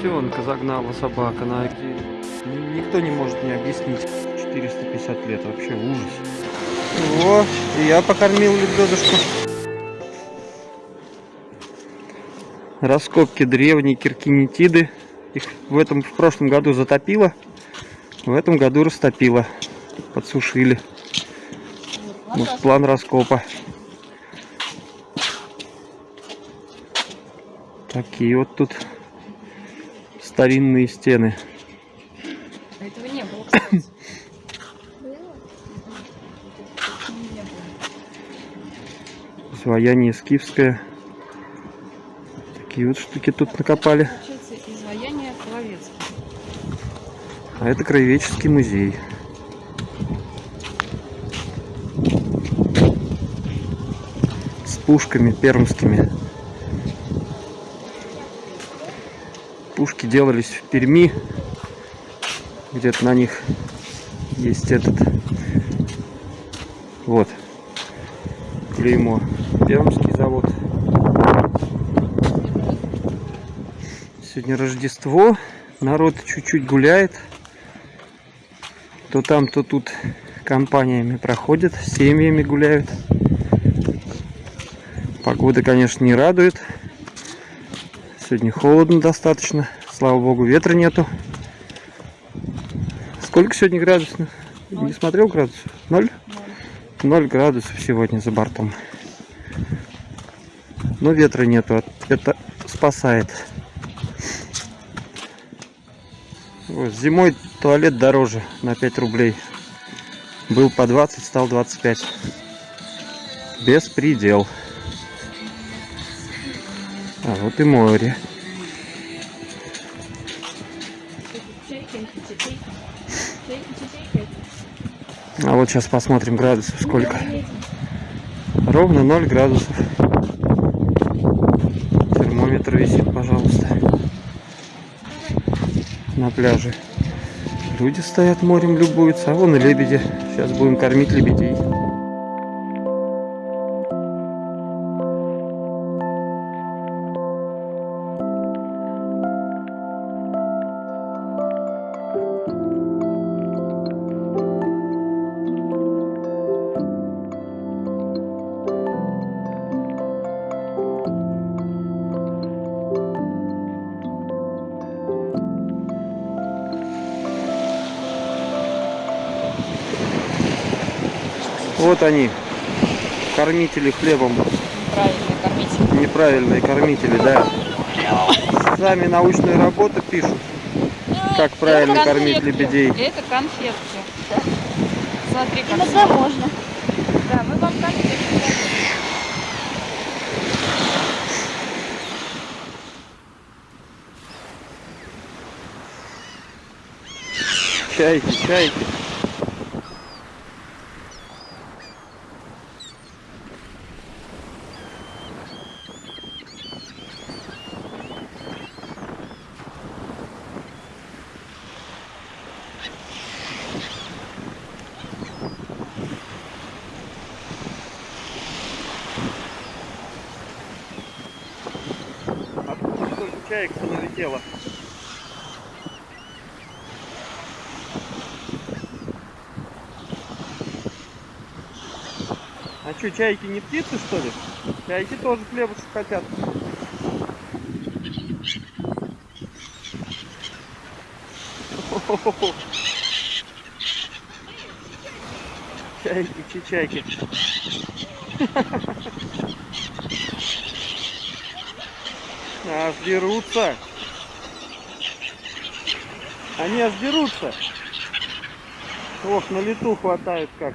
Котенка загнала собака на дерево. Никто не может мне объяснить. 450 лет, вообще ужас. О, и я покормил лебедушку. Раскопки древней киркинетиды. Их в этом в прошлом году затопило, в этом году растопило, подсушили. Вот план раскопа. Такие вот тут старинные стены. Этого не было, кстати. Изваяние скифское. Такие вот штуки тут накопали. Изваяние. А это краеведческий музей. С пушками пермскими. Пушки делались в Перми. Где-то на них есть этот. Вот. Клеймо. Пермский завод. Сегодня Рождество. Народ чуть-чуть гуляет. То там, то тут компаниями проходят, семьями гуляют. Погода, конечно, не радует. Сегодня холодно достаточно. Слава богу, ветра нету. Сколько сегодня градусов? Не смотрел градусов? Ноль? Ноль градусов сегодня за бортом. Но ветра нету. Это спасает. Вот, зимой туалет дороже на 5 рублей. Был по 20, стал 25. Беспредел. А вот и море. А вот сейчас посмотрим градусов сколько. Ровно 0 градусов. Термометр висит, пожалуйста. На пляже. Люди стоят морем, любуются. А вон и лебеди. Сейчас будем кормить лебедей. Вот они, кормители хлебом. Правильно кормить. Неправильные кормители, да. Сами научную работу пишут, как правильно Это кормить конфетки. лебедей. Это конфетки. Смотри, как Иногда можно. Да, мы вам конфетки. Чайки, чайки. Что, чайки не птицы, что ли? Чайки тоже хлебушек хотят. Чайки, чайки. Аж дерутся. Они аж дерутся. Ох, на лету хватает как.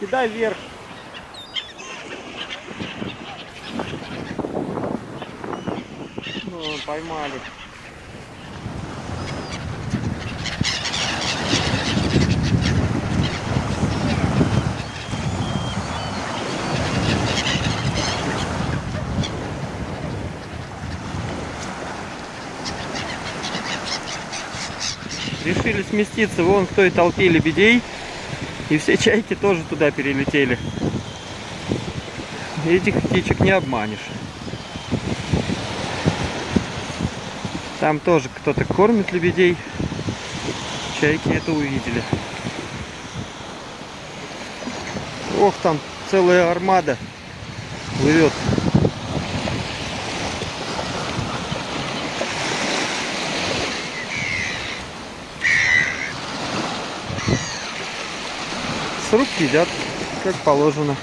Кидай вверх. Ну, поймали. Решили сместиться вон к той толпе лебедей. И все чайки тоже туда перелетели. Этих птичек не обманешь. Там тоже кто-то кормит лебедей. Чайки это увидели. Ох, там целая армада плывет. С рук едят, как положено.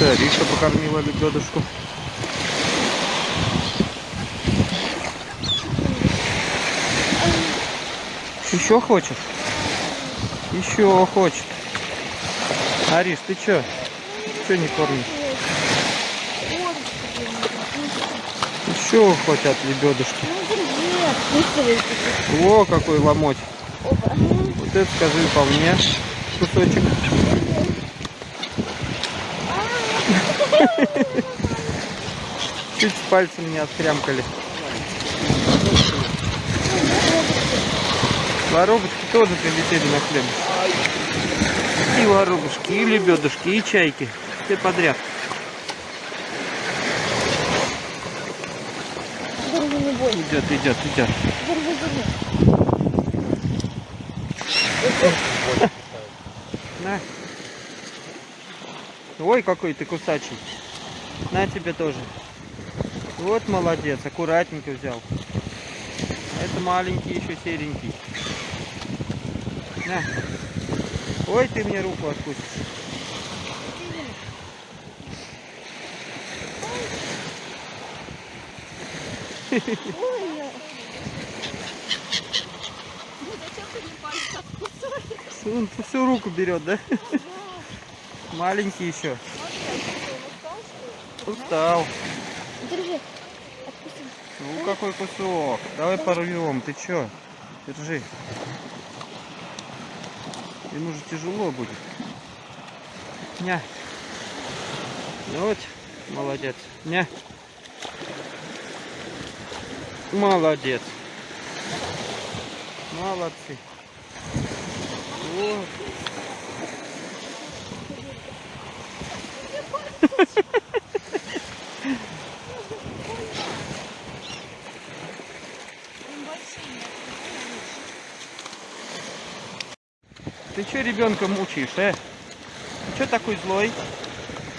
Риша покормила лебедушку. Еще хочешь? Еще хочет. Ариш, ты чё? Чё не кормишь? Еще хотят лебедушки. Во, какой ломоть. Вот это скажи по мне кусочек. Чуть с пальцем не отхрямкали. Воробушки тоже прилетели на хлеб. И воробушки, и лебедушки, и чайки. Все подряд. Идет, идет, идет. На. Ой, какой ты кусачий. На тебе тоже. Вот молодец, аккуратненько взял. Это маленький еще серенький. На. Ой, ты мне руку откусишь. Он всю руку берет, да? Маленький еще. Устал. Держи. Ну какой кусок. Давай порвем. Ты чё? Держи. Ему же тяжело будет. Ня. Ну вот, молодец. Ня. Молодец. Молодцы. Вот. Ты что ребенка мучаешь, э? Ты что такой злой?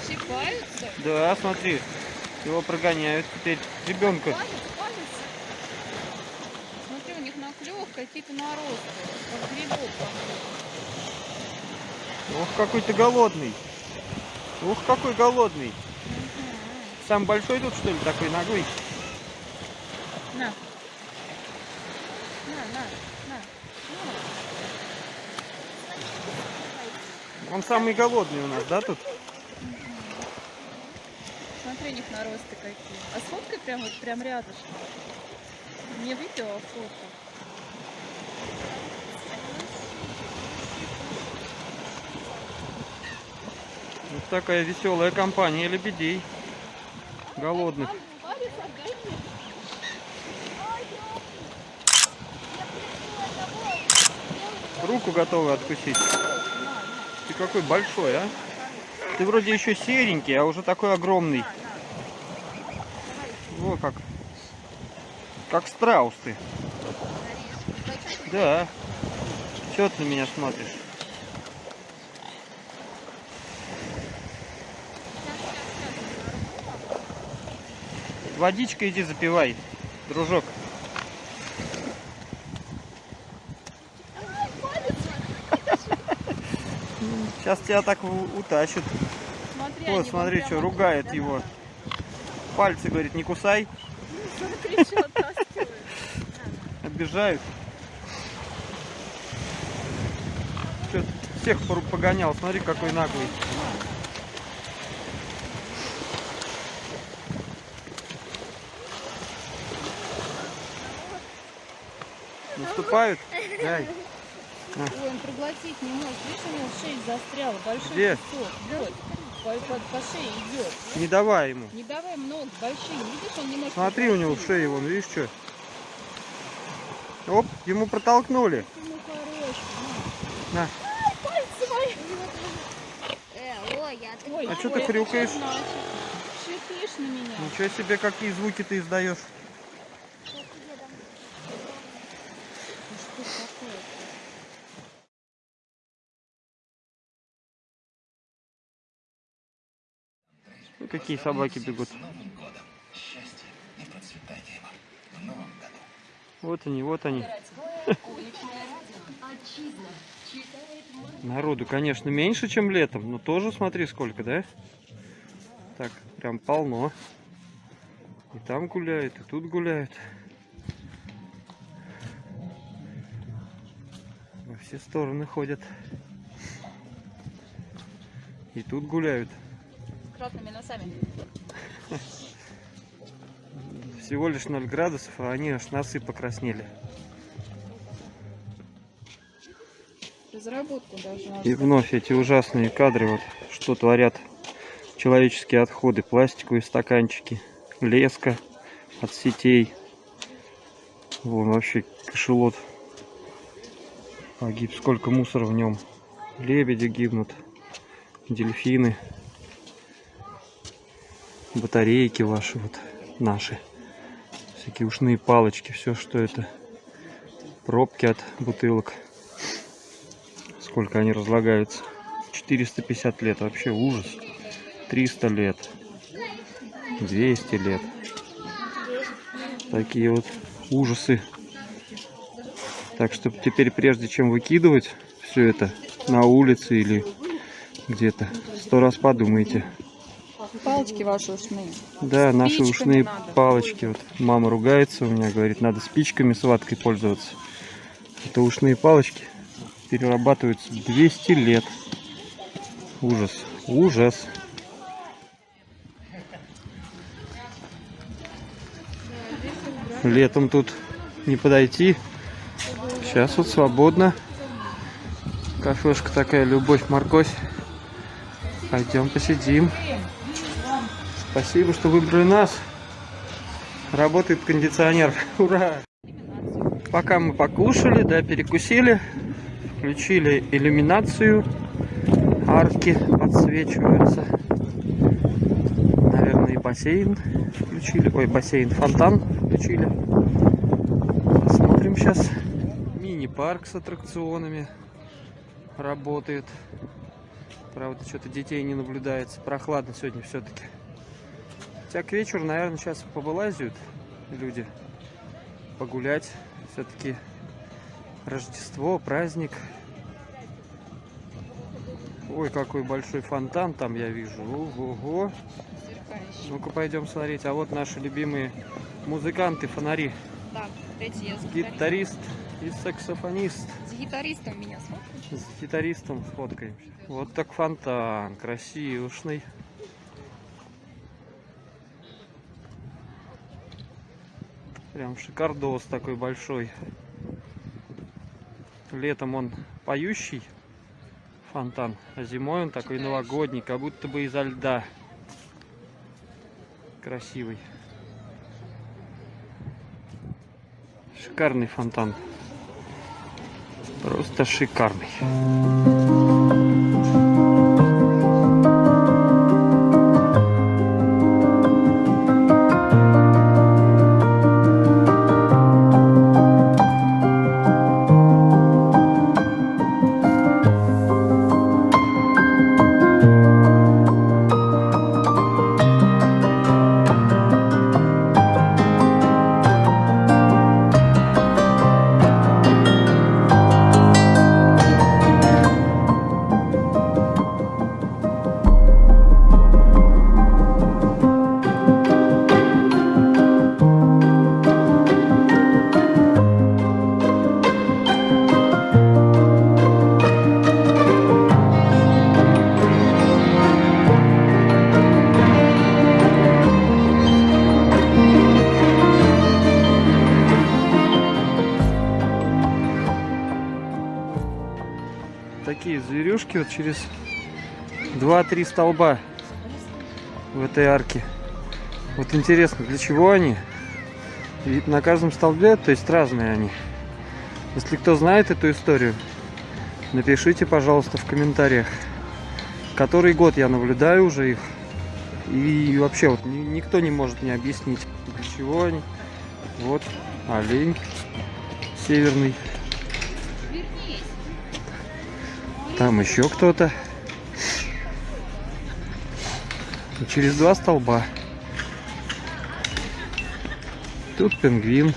Щипаются? Да, смотри, его прогоняют теперь. Ребенка. Палец, палец. Смотри, у них на клювах наросты, как грибок. Ох, какой ты голодный. Ух, какой голодный. Сам большой тут, что ли, такой ногой? На. На, на, на. Он самый голодный у нас, да, тут? Смотри, у них наросты какие. А сфоткай прям вот прям рядышком. Не видео, а фото. Такая веселая компания лебедей. Голодных. Руку готовы откусить. Ты какой большой, а? Ты вроде еще серенький, а уже такой огромный. Во как. Как страус ты. Да. Че ты на меня смотришь? Водичкой иди запивай, дружок. Сейчас тебя так у- утащат. Смотри, Вот, смотри, что ругает его. Пальцы, говорит, не кусай. Смотри, что. Обижают. Чё, всех погонял, смотри, какой наглый. Наступают? Дай. Ой, он проглотить не может. Видишь, у него шея застряла. Большой Где? кусок. Вот. По, по- по шее идет. Не давай ему. Не давай много, большие. Видишь, он не может. Смотри, у него в шее, вон, видишь, что? Оп, ему протолкнули. Ну, хороший. На. Э, ой, А чё ой, ты хрюкаешь? что? Шипишь на меня. Ничего себе, какие звуки ты издаешь. Ну что ж такое? Ну, какие собаки бегут. Вот они, вот они. Народу, конечно, меньше, чем летом, но тоже смотри сколько, да? Так, прям полно. И там гуляют, и тут гуляют. Во все стороны ходят. И тут гуляют. Кротными носами. Всего лишь 0 градусов, а они аж носы покраснели. Разработку должна И вновь эти ужасные кадры, вот что творят человеческие отходы, пластиковые стаканчики, леска от сетей. Вон вообще кошелот погиб, сколько мусора в нем. Лебеди гибнут, дельфины, батарейки ваши вот, наши. Всякие ушные палочки, все что это. Пробки от бутылок. Сколько они разлагаются. 450 лет, вообще ужас. 300 лет. 200 лет. Такие вот ужасы. Так что теперь, прежде чем выкидывать все это на улице или где-то, сто раз подумайте. Палочки ваши ушные. Да, наши Спичками ушные надо палочки. Вот мама ругается у меня, говорит, надо спичками с ваткой пользоваться. Это ушные палочки перерабатываются 200 лет. Ужас. Ужас. Летом тут не подойти. Сейчас вот свободно. Кафешка такая, любовь, морковь. Пойдем посидим. Спасибо, что выбрали нас. Работает кондиционер. Ура! Пока мы покушали, да, перекусили, включили иллюминацию. Арки подсвечиваются. Наверное, и бассейн включили. Ой, бассейн, фонтан включили. Посмотрим сейчас. Мини-парк с аттракционами работает. Правда, что-то детей не наблюдается. Прохладно сегодня все-таки. Хотя к вечеру, наверное, сейчас повылазят люди погулять. Все-таки Рождество, праздник. Ой, какой большой фонтан там я вижу. Ого. Сверкающий. Ну-ка пойдем смотреть. А вот наши любимые музыканты, фонари. Так, эти я Гитарист и саксофонист. С гитаристом меня смотришь? С гитаристом сфоткаемся. Вот так фонтан, красивушный. Прям шикардос такой большой. Летом он поющий фонтан, а зимой он такой новогодний, как будто бы изо льда. Красивый. Шикарный фонтан. Просто шикарный. Такие зверюшки вот через 2-3 столба в этой арке. Вот интересно, для чего они? Ведь на каждом столбе, то есть разные они. Если кто знает эту историю, Напишите, пожалуйста, в комментариях, который год я наблюдаю уже их. И вообще вот ни- никто не может мне объяснить, для чего они. Вот олень северный. Там еще кто-то. Через два столба. Тут пингвин.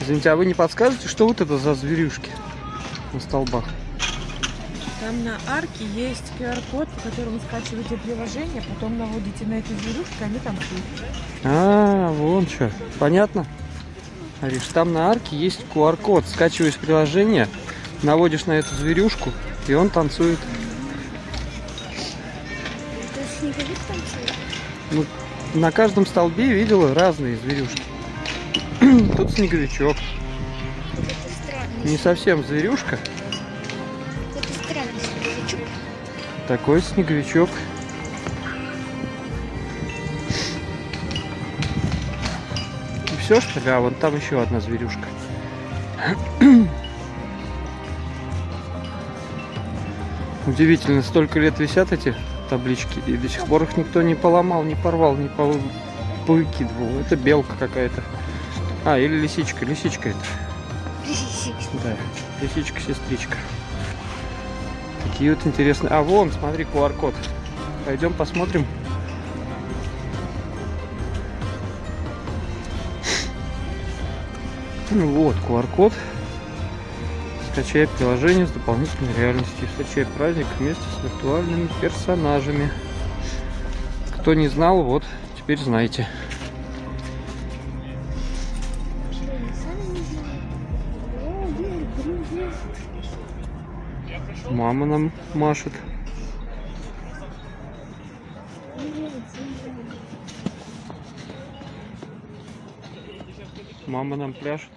Извините, а вы не подскажете, что вот это за зверюшки на столбах? Там на арке есть QR-код, по которому скачиваете приложение, потом наводите на эту зверюшку, и они танцуют. А, вон что. Понятно? Ариш, там на арке есть QR-код. Скачиваешь приложение, наводишь на эту зверюшку, и он танцует. Ну, на каждом столбе видела разные зверюшки. Тут снеговичок. Не совсем зверюшка, такой снеговичок. Все, что ли? А вон там еще одна зверюшка. Удивительно, столько лет висят эти таблички, и до сих пор их никто не поломал, не порвал, не пов- повыкидывал. Это белка какая-то. А, или лисичка, лисичка это. Да, лисичка-сестричка. Такие вот интересные. А, вон, смотри, QR-код. Пойдем посмотрим. Вот, QR-код. Скачай приложение с дополнительной реальностью. Встречай праздник вместе с виртуальными персонажами. Кто не знал, вот, теперь знаете. Мама нам машет. Мама нам пляшет.